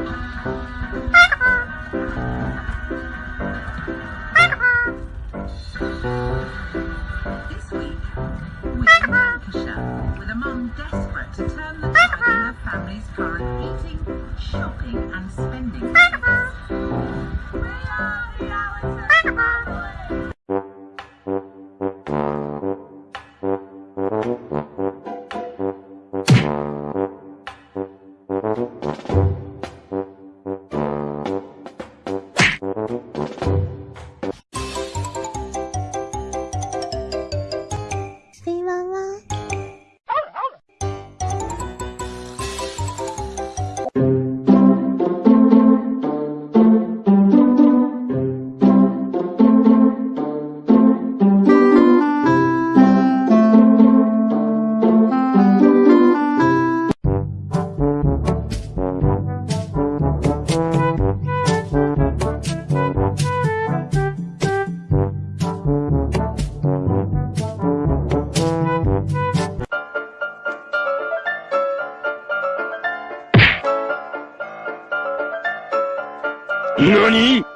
This week, we in Lancashire, with a mum desperate to turn the tide in her family's current eating, shopping and spending habits. 何？